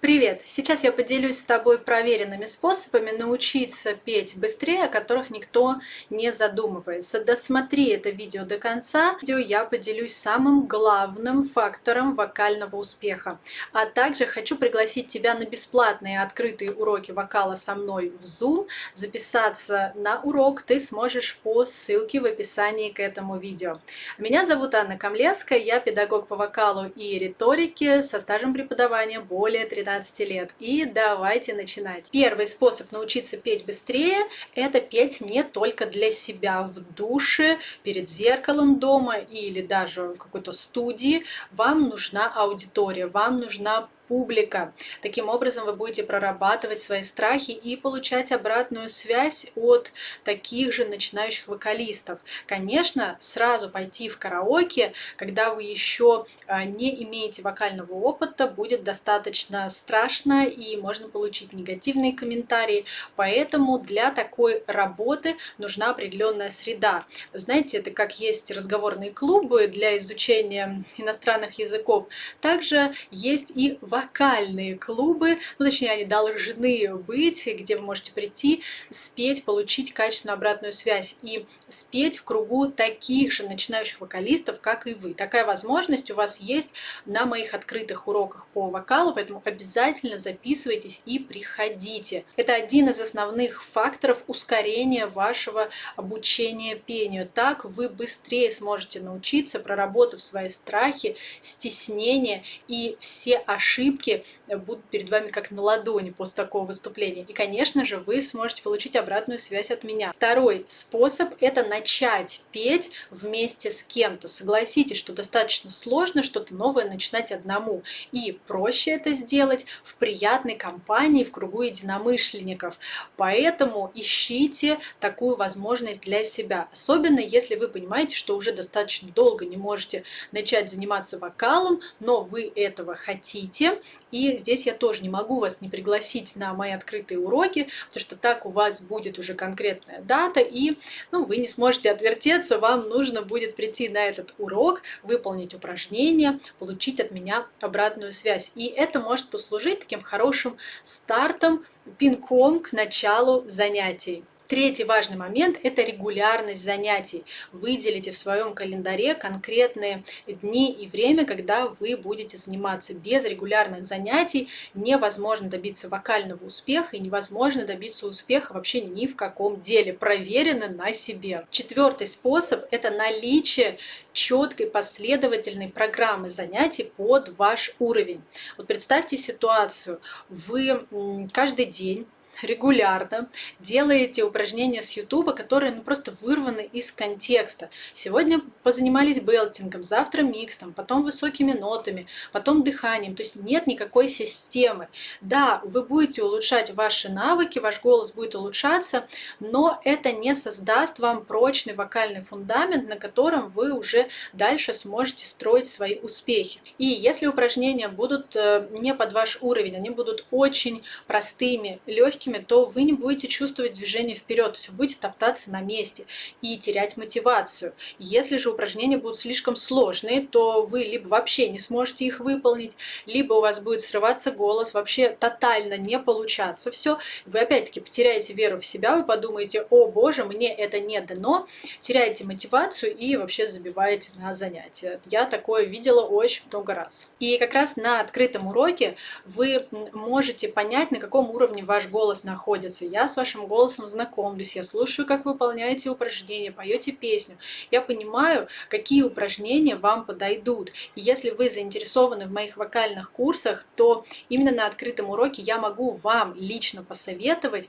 Привет! Сейчас я поделюсь с тобой проверенными способами научиться петь быстрее, о которых никто не задумывается. Досмотри это видео до конца. Видео я поделюсь самым главным фактором вокального успеха. А также хочу пригласить тебя на бесплатные открытые уроки вокала со мной в Zoom. Записаться на урок ты сможешь по ссылке в описании к этому видео. Меня зовут Анна Камлевская, я педагог по вокалу и риторике со стажем преподавания более 13 15 лет. И давайте начинать. Первый способ научиться петь быстрее – это петь не только для себя в душе, перед зеркалом дома или даже в какой-то студии. Вам нужна аудитория, вам нужна публика. Таким образом вы будете прорабатывать свои страхи и получать обратную связь от таких же начинающих вокалистов. Конечно, сразу пойти в караоке, когда вы еще а, не имеете вокального опыта, будет достаточно страшно и можно получить негативные комментарии. Поэтому для такой работы нужна определенная среда. Знаете, это как есть разговорные клубы для изучения иностранных языков, также есть и в вокальные клубы, ну точнее они должны быть, где вы можете прийти, спеть, получить качественную обратную связь и спеть в кругу таких же начинающих вокалистов, как и вы. Такая возможность у вас есть на моих открытых уроках по вокалу, поэтому обязательно записывайтесь и приходите. Это один из основных факторов ускорения вашего обучения пению. Так вы быстрее сможете научиться, проработав свои страхи, стеснения и все ошибки, ошибки будут перед вами как на ладони после такого выступления. И, конечно же, вы сможете получить обратную связь от меня. Второй способ – это начать петь вместе с кем-то. Согласитесь, что достаточно сложно что-то новое начинать одному. И проще это сделать в приятной компании, в кругу единомышленников. Поэтому ищите такую возможность для себя. Особенно, если вы понимаете, что уже достаточно долго не можете начать заниматься вокалом, но вы этого хотите, и здесь я тоже не могу вас не пригласить на мои открытые уроки, потому что так у вас будет уже конкретная дата, и ну, вы не сможете отвертеться, вам нужно будет прийти на этот урок, выполнить упражнение, получить от меня обратную связь. И это может послужить таким хорошим стартом, пинком к началу занятий. Третий важный момент – это регулярность занятий. Выделите в своем календаре конкретные дни и время, когда вы будете заниматься. Без регулярных занятий невозможно добиться вокального успеха и невозможно добиться успеха вообще ни в каком деле. Проверено на себе. Четвертый способ – это наличие четкой последовательной программы занятий под ваш уровень. Вот представьте ситуацию. Вы каждый день регулярно делаете упражнения с YouTube, которые ну, просто вырваны из контекста. Сегодня позанимались белтингом, завтра микстом, потом высокими нотами, потом дыханием. То есть нет никакой системы. Да, вы будете улучшать ваши навыки, ваш голос будет улучшаться, но это не создаст вам прочный вокальный фундамент, на котором вы уже дальше сможете строить свои успехи. И если упражнения будут э, не под ваш уровень, они будут очень простыми, легкими, легкими, то вы не будете чувствовать движение вперед, то есть будете топтаться на месте и терять мотивацию. Если же упражнения будут слишком сложные, то вы либо вообще не сможете их выполнить, либо у вас будет срываться голос, вообще тотально не получаться все. Вы опять-таки потеряете веру в себя, вы подумаете, о боже, мне это не дано, теряете мотивацию и вообще забиваете на занятия. Я такое видела очень много раз. И как раз на открытом уроке вы можете понять, на каком уровне ваш голос голос находится. Я с вашим голосом знакомлюсь, я слушаю, как вы выполняете упражнения, поете песню. Я понимаю, какие упражнения вам подойдут. И если вы заинтересованы в моих вокальных курсах, то именно на открытом уроке я могу вам лично посоветовать,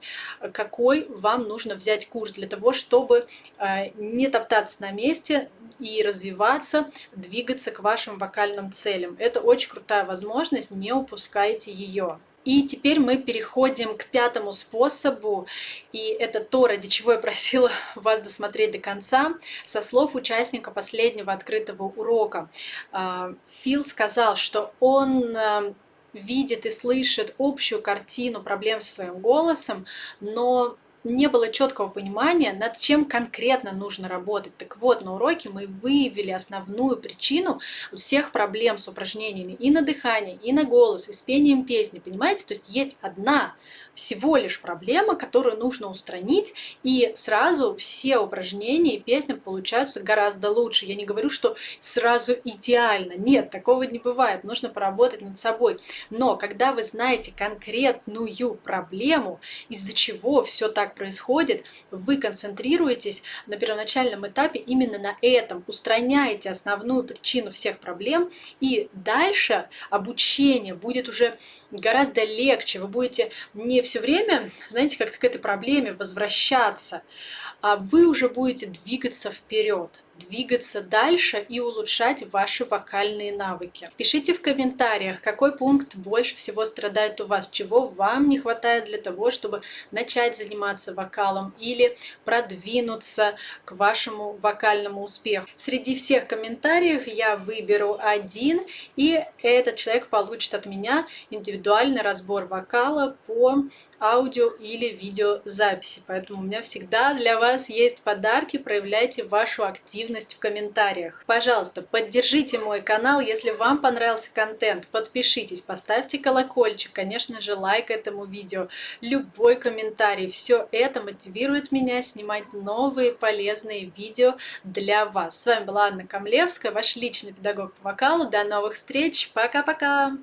какой вам нужно взять курс для того, чтобы э, не топтаться на месте, и развиваться, двигаться к вашим вокальным целям. Это очень крутая возможность, не упускайте ее. И теперь мы переходим к пятому способу, и это то, ради чего я просила вас досмотреть до конца. Со слов участника последнего открытого урока, а, Фил сказал, что он а, видит и слышит общую картину проблем со своим голосом, но не было четкого понимания, над чем конкретно нужно работать. Так вот, на уроке мы выявили основную причину всех проблем с упражнениями и на дыхание, и на голос, и с пением песни. Понимаете? То есть есть одна всего лишь проблема, которую нужно устранить, и сразу все упражнения и песни получаются гораздо лучше. Я не говорю, что сразу идеально. Нет, такого не бывает. Нужно поработать над собой. Но когда вы знаете конкретную проблему, из-за чего все так происходит, вы концентрируетесь на первоначальном этапе именно на этом, устраняете основную причину всех проблем, и дальше обучение будет уже гораздо легче. Вы будете не все время, знаете, как-то к этой проблеме возвращаться, а вы уже будете двигаться вперед двигаться дальше и улучшать ваши вокальные навыки. Пишите в комментариях, какой пункт больше всего страдает у вас, чего вам не хватает для того, чтобы начать заниматься вокалом или продвинуться к вашему вокальному успеху. Среди всех комментариев я выберу один, и этот человек получит от меня индивидуальный разбор вокала по аудио или видеозаписи. Поэтому у меня всегда для вас есть подарки, проявляйте вашу активность активность в комментариях. Пожалуйста, поддержите мой канал, если вам понравился контент, подпишитесь, поставьте колокольчик, конечно же, лайк этому видео, любой комментарий. Все это мотивирует меня снимать новые полезные видео для вас. С вами была Анна Камлевская, ваш личный педагог по вокалу. До новых встреч, пока-пока!